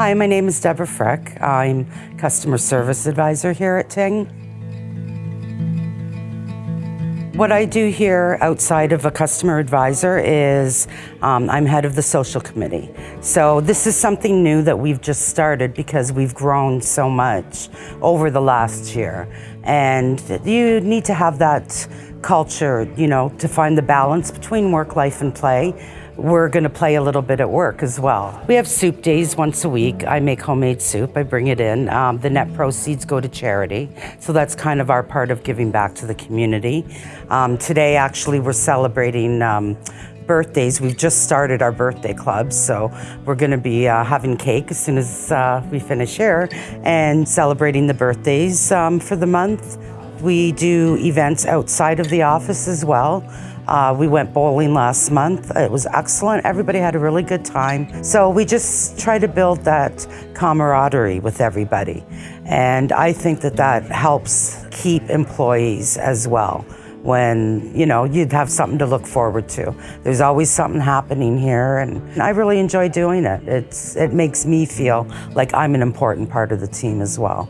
Hi, my name is Deborah Frick. I'm Customer Service Advisor here at Ting. What I do here outside of a customer advisor is um, I'm head of the social committee. So this is something new that we've just started because we've grown so much over the last year. And you need to have that culture, you know, to find the balance between work, life, and play we're going to play a little bit at work as well. We have soup days once a week. I make homemade soup, I bring it in. Um, the net proceeds go to charity. So that's kind of our part of giving back to the community. Um, today, actually, we're celebrating um, birthdays. We've just started our birthday club, so we're going to be uh, having cake as soon as uh, we finish here and celebrating the birthdays um, for the month. We do events outside of the office as well. Uh, we went bowling last month. It was excellent. Everybody had a really good time. So we just try to build that camaraderie with everybody. And I think that that helps keep employees as well when you know you'd have something to look forward to. There's always something happening here and I really enjoy doing it. It's it makes me feel like I'm an important part of the team as well.